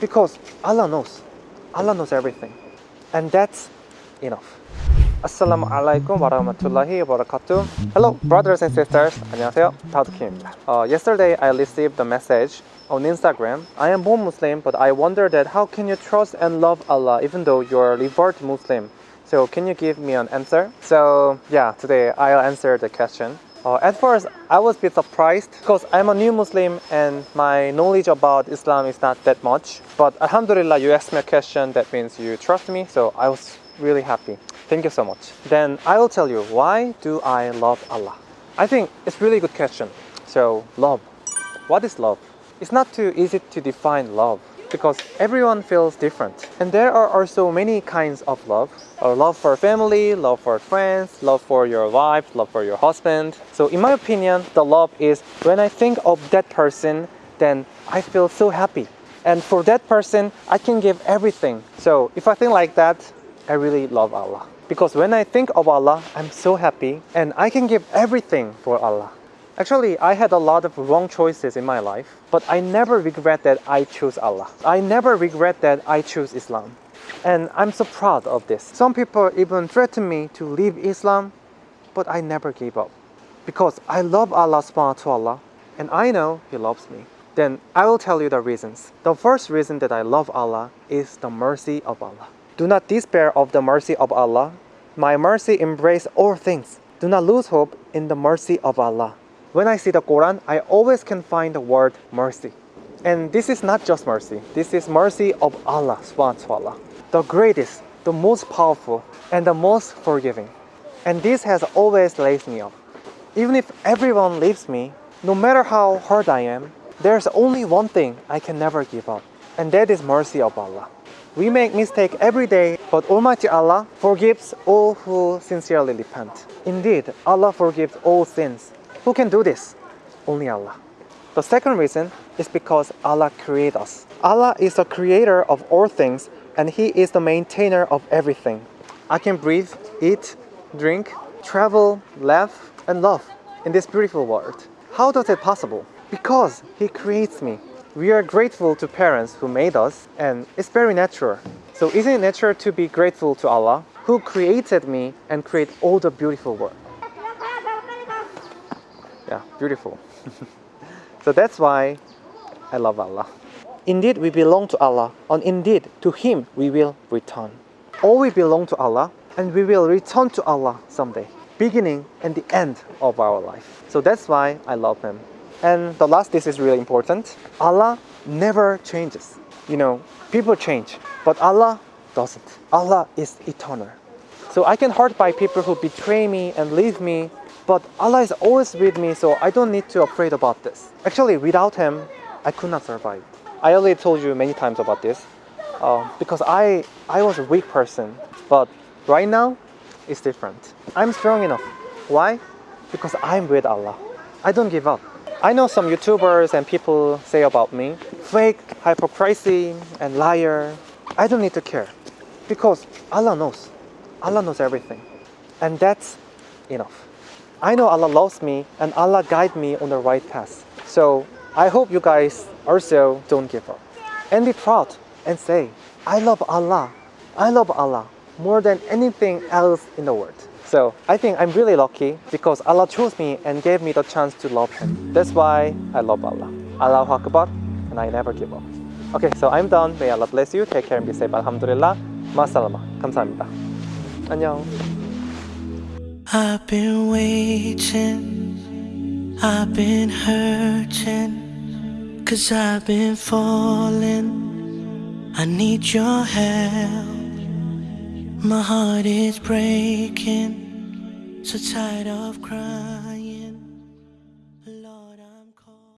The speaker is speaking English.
Because Allah knows. Allah knows everything. And that's enough. Assalamu alaikum warahmatullahi wabarakatuh. Hello, brothers and sisters. 안녕하세요. 다우드킴입니다. Uh, yesterday, I received a message on Instagram. I am born Muslim, but I wonder that how can you trust and love Allah even though you're a revert Muslim? So can you give me an answer? So yeah, today I'll answer the question. Uh, at first, I was a bit surprised because I'm a new Muslim and my knowledge about Islam is not that much. But Alhamdulillah, you asked me a question that means you trust me, so I was really happy. Thank you so much. Then I will tell you why do I love Allah? I think it's really good question. So love. What is love? It's not too easy to define love because everyone feels different. And there are also many kinds of love. Uh, love for family, love for friends, love for your wife, love for your husband. So in my opinion, the love is when I think of that person, then I feel so happy. And for that person, I can give everything. So if I think like that, I really love Allah. Because when I think of Allah, I'm so happy and I can give everything for Allah. Actually, I had a lot of wrong choices in my life, but I never regret that I chose Allah. I never regret that I chose Islam. And I'm so proud of this. Some people even threatened me to leave Islam, but I never gave up. Because I love Allah subhanahu wa ta'ala, and I know He loves me. Then I will tell you the reasons. The first reason that I love Allah is the mercy of Allah. Do not despair of the mercy of Allah. My mercy embrace all things. Do not lose hope in the mercy of Allah. When I see the Quran, I always can find the word mercy. And this is not just mercy. This is mercy of Allah subhanahu. The greatest, the most powerful, and the most forgiving. And this has always raised me up. Even if everyone leaves me, no matter how hurt I am, there's only one thing I can never give up. And that is mercy of Allah. We make mistake every day, but Almighty Allah forgives all who sincerely repent. Indeed, Allah forgives all sins. Who can do this? Only Allah. The second reason is because Allah created us. Allah is the creator of all things and He is the maintainer of everything. I can breathe, eat, drink, travel, laugh, and love in this beautiful world. How does it possible? Because He creates me. We are grateful to parents who made us and it's very natural. So isn't it natural to be grateful to Allah who created me and create all the beautiful world? Yeah, beautiful. so that's why I love Allah. Indeed, we belong to Allah, and indeed, to Him we will return. All we belong to Allah, and we will return to Allah someday, beginning and the end of our life. So that's why I love Him. And the last, this is really important. Allah never changes. You know, people change, but Allah doesn't. Allah is eternal. So I can hurt by people who betray me and leave me, but Allah is always with me, so I don't need to afraid about this. Actually, without Him, I could not survive. I already told you many times about this, uh, because I I was a weak person, but right now, it's different. I'm strong enough. Why? Because I'm with Allah. I don't give up. I know some YouTubers and people say about me, fake, hypocrisy, and liar. I don't need to care because Allah knows. Allah knows everything. And that's enough. I know Allah loves me and Allah guide me on the right path. So I hope you guys also don't give up. And be proud and say, I love Allah. I love Allah more than anything else in the world. So I think I'm really lucky because Allah chose me and gave me the chance to love Him. That's why I love Allah. Allahu Akbar and I never give up. Okay, so I'm done. May Allah bless you. Take care and be safe. Alhamdulillah. 마살라마. 감사합니다. 안녕. I've been waiting, I've been hurting, cause I've been falling. I need your help. My heart is breaking, so tired of crying.